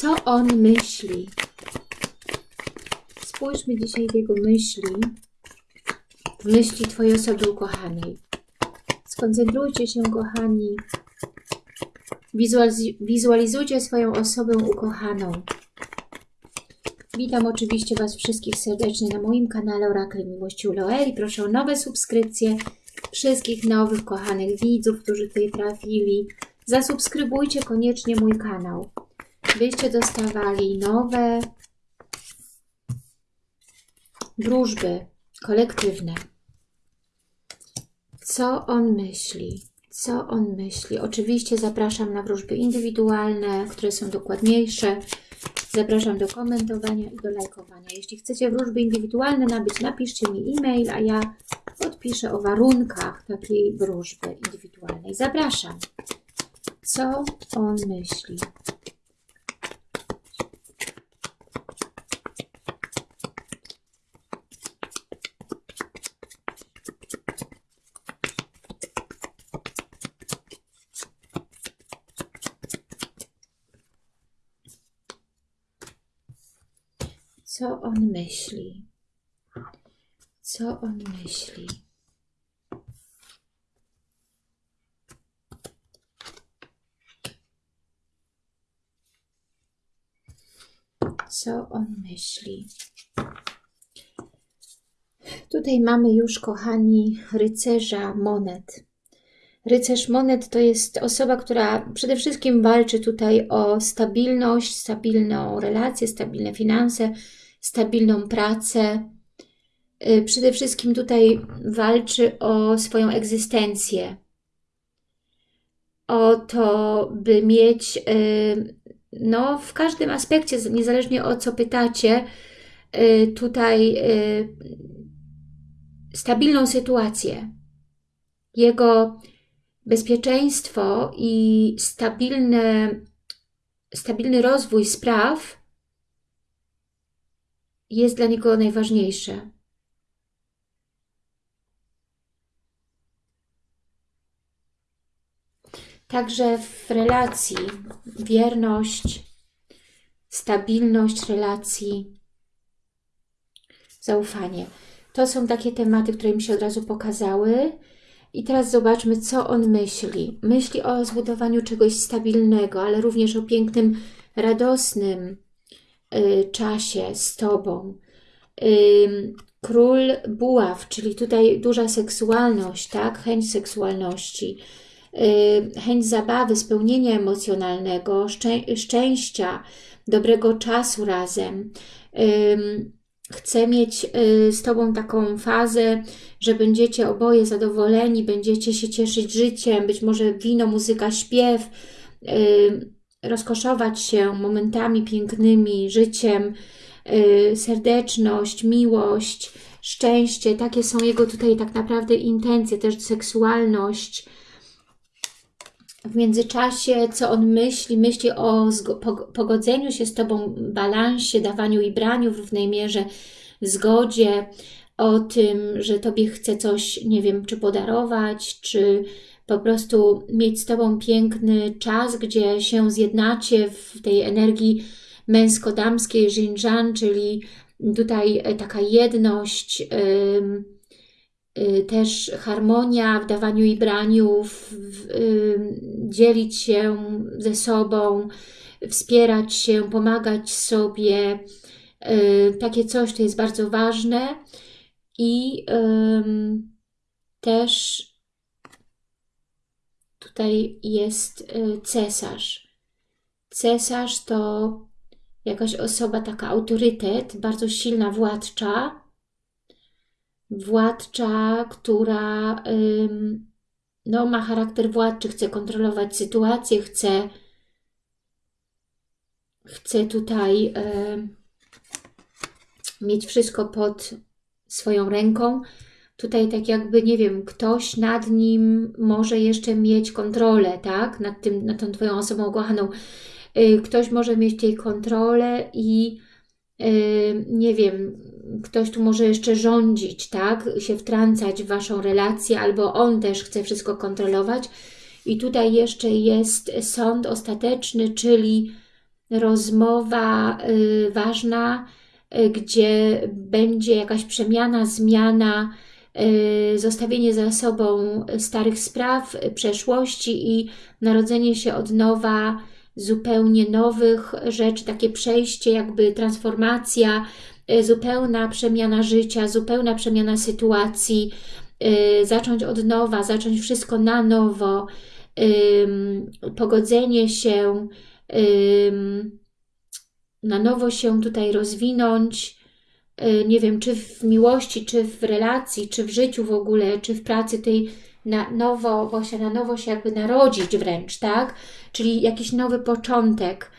Co on myśli? Spójrzmy dzisiaj w jego myśli, w myśli Twojej osoby ukochanej. Skoncentrujcie się, kochani. Wizualizujcie swoją osobę ukochaną. Witam oczywiście Was wszystkich serdecznie na moim kanale Orakel Miłości Uloeli. Proszę o nowe subskrypcje wszystkich nowych, kochanych widzów, którzy tutaj trafili. Zasubskrybujcie koniecznie mój kanał, byście dostawali nowe wróżby kolektywne. Co on myśli? Co on myśli? Oczywiście zapraszam na wróżby indywidualne, które są dokładniejsze. Zapraszam do komentowania i do lajkowania. Jeśli chcecie wróżby indywidualne nabyć, napiszcie mi e-mail, a ja odpiszę o warunkach takiej wróżby indywidualnej. Zapraszam. Co on myśli? Co on myśli? Co on myśli? Co on myśli? Tutaj mamy już, kochani, rycerza monet. Rycerz monet to jest osoba, która przede wszystkim walczy tutaj o stabilność, stabilną relację, stabilne finanse, stabilną pracę. Y, przede wszystkim tutaj walczy o swoją egzystencję. O to, by mieć y, no, w każdym aspekcie, niezależnie o co pytacie, y, tutaj stabilną sytuację. Jego bezpieczeństwo i stabilne, stabilny rozwój spraw jest dla niego najważniejsze. Także w relacji wierność, stabilność relacji, zaufanie. To są takie tematy, które mi się od razu pokazały. I teraz zobaczmy, co on myśli. Myśli o zbudowaniu czegoś stabilnego, ale również o pięknym, radosnym czasie z Tobą. Y, król buław, czyli tutaj duża seksualność, tak? Chęć seksualności, y, chęć zabawy, spełnienia emocjonalnego, szczę szczęścia, dobrego czasu razem. Chcę mieć y, z Tobą taką fazę, że będziecie oboje zadowoleni, będziecie się cieszyć życiem, być może wino, muzyka, śpiew, y, rozkoszować się momentami pięknymi, życiem, y, serdeczność, miłość, szczęście. Takie są jego tutaj tak naprawdę intencje, też seksualność. W międzyczasie, co on myśli? Myśli o pogodzeniu się z Tobą, balansie, dawaniu i braniu w równej mierze, zgodzie, o tym, że Tobie chce coś, nie wiem, czy podarować, czy po prostu mieć z Tobą piękny czas, gdzie się zjednacie w tej energii męsko-damskiej, Xinjiang, czyli tutaj e, taka jedność, yy, też harmonia w dawaniu i braniu, w, w, dzielić się ze sobą, wspierać się, pomagać sobie. Yy, takie coś to jest bardzo ważne i też tutaj jest y, cesarz. Cesarz to jakaś osoba, taka autorytet, bardzo silna władcza, władcza, która no, ma charakter władczy, chce kontrolować sytuację, chce, chce tutaj mieć wszystko pod swoją ręką. Tutaj tak jakby, nie wiem, ktoś nad nim może jeszcze mieć kontrolę, tak? Nad, tym, nad tą Twoją osobą ukochaną. Y, ktoś może mieć tej kontrolę i y, nie wiem, ktoś tu może jeszcze rządzić, tak? Się wtrącać w Waszą relację, albo on też chce wszystko kontrolować. I tutaj jeszcze jest sąd ostateczny, czyli rozmowa y, ważna, gdzie będzie jakaś przemiana, zmiana, zostawienie za sobą starych spraw, przeszłości i narodzenie się od nowa zupełnie nowych rzeczy, takie przejście, jakby transformacja, zupełna przemiana życia, zupełna przemiana sytuacji, zacząć od nowa, zacząć wszystko na nowo, pogodzenie się, na nowo się tutaj rozwinąć, y, nie wiem, czy w miłości, czy w relacji, czy w życiu w ogóle, czy w pracy tej na nowo, właśnie na nowo się jakby narodzić wręcz, tak? Czyli jakiś nowy początek,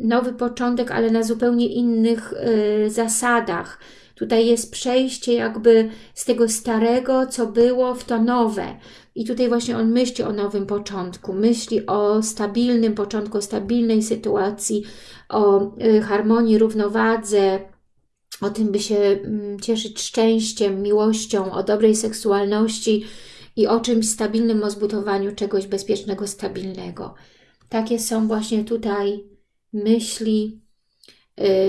nowy początek, ale na zupełnie innych y, zasadach. Tutaj jest przejście jakby z tego starego, co było, w to nowe. I tutaj właśnie on myśli o nowym początku, myśli o stabilnym początku, o stabilnej sytuacji, o y, harmonii, równowadze, o tym, by się mm, cieszyć szczęściem, miłością, o dobrej seksualności i o czymś stabilnym, o zbudowaniu czegoś bezpiecznego, stabilnego. Takie są właśnie tutaj myśli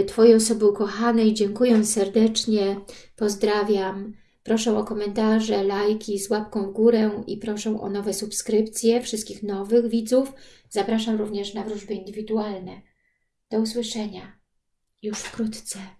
y, Twojej osoby ukochanej. Dziękuję serdecznie, pozdrawiam. Proszę o komentarze, lajki z łapką w górę i proszę o nowe subskrypcje wszystkich nowych widzów. Zapraszam również na wróżby indywidualne. Do usłyszenia już wkrótce.